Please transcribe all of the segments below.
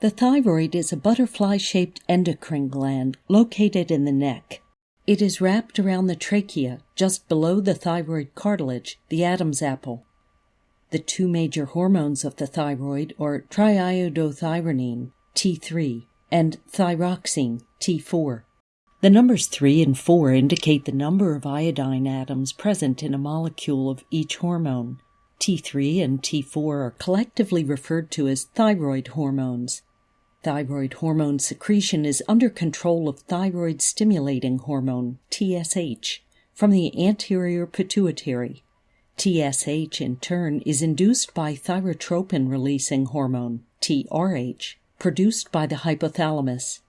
The thyroid is a butterfly shaped endocrine gland located in the neck. It is wrapped around the trachea just below the thyroid cartilage, the Adam's apple. The two major hormones of the thyroid are triiodothyronine, T3, and thyroxine, T4. The numbers 3 and 4 indicate the number of iodine atoms present in a molecule of each hormone. T3 and T4 are collectively referred to as thyroid hormones. Thyroid hormone secretion is under control of thyroid stimulating hormone, TSH, from the anterior pituitary. TSH, in turn, is induced by thyrotropin releasing hormone, TRH, produced by the hypothalamus.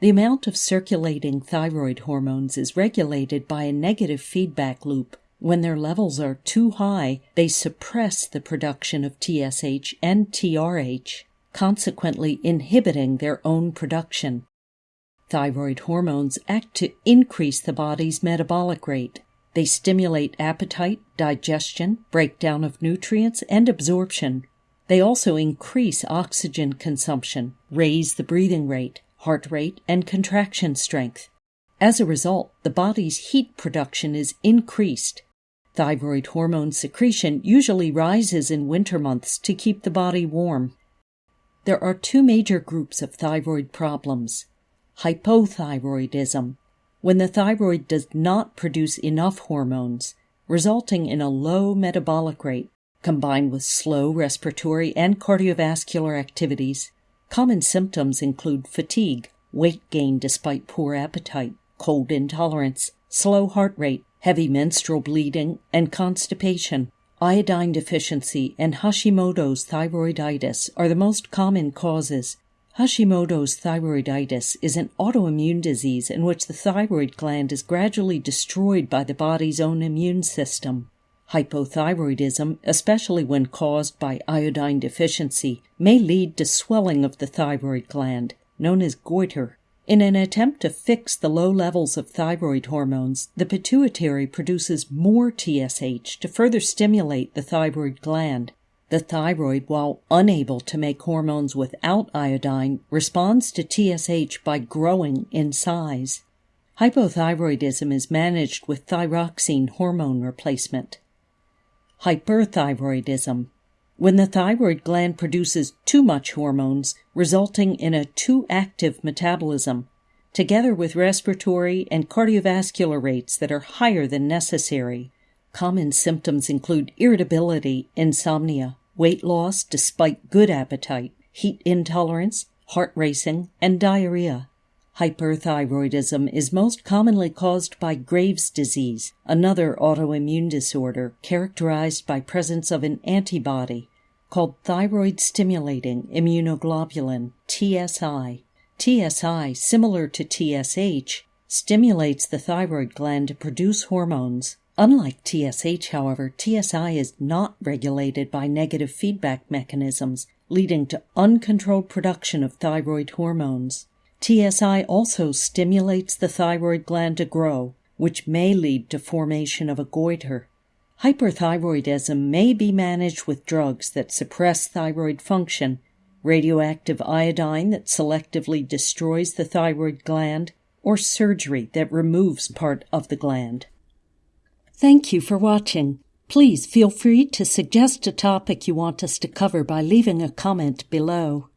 The amount of circulating thyroid hormones is regulated by a negative feedback loop. When their levels are too high, they suppress the production of TSH and TRH consequently inhibiting their own production. Thyroid hormones act to increase the body's metabolic rate. They stimulate appetite, digestion, breakdown of nutrients, and absorption. They also increase oxygen consumption, raise the breathing rate, heart rate, and contraction strength. As a result, the body's heat production is increased. Thyroid hormone secretion usually rises in winter months to keep the body warm. There are two major groups of thyroid problems hypothyroidism, when the thyroid does not produce enough hormones, resulting in a low metabolic rate combined with slow respiratory and cardiovascular activities. Common symptoms include fatigue, weight gain despite poor appetite, cold intolerance, slow heart rate, heavy menstrual bleeding, and constipation. Iodine deficiency and Hashimoto's thyroiditis are the most common causes. Hashimoto's thyroiditis is an autoimmune disease in which the thyroid gland is gradually destroyed by the body's own immune system. Hypothyroidism, especially when caused by iodine deficiency, may lead to swelling of the thyroid gland, known as goiter. In an attempt to fix the low levels of thyroid hormones, the pituitary produces more TSH to further stimulate the thyroid gland. The thyroid, while unable to make hormones without iodine, responds to TSH by growing in size. Hypothyroidism is managed with thyroxine hormone replacement. Hyperthyroidism when the thyroid gland produces too much hormones, resulting in a too active metabolism, together with respiratory and cardiovascular rates that are higher than necessary. Common symptoms include irritability, insomnia, weight loss despite good appetite, heat intolerance, heart racing, and diarrhea. Hyperthyroidism is most commonly caused by Graves' disease, another autoimmune disorder characterized by presence of an antibody called thyroid stimulating immunoglobulin, TSI. TSI, similar to TSH, stimulates the thyroid gland to produce hormones. Unlike TSH, however, TSI is not regulated by negative feedback mechanisms, leading to uncontrolled production of thyroid hormones. TSI also stimulates the thyroid gland to grow, which may lead to formation of a goiter. Hyperthyroidism may be managed with drugs that suppress thyroid function, radioactive iodine that selectively destroys the thyroid gland, or surgery that removes part of the gland. Thank you for watching. Please feel free to suggest a topic you want us to cover by leaving a comment below.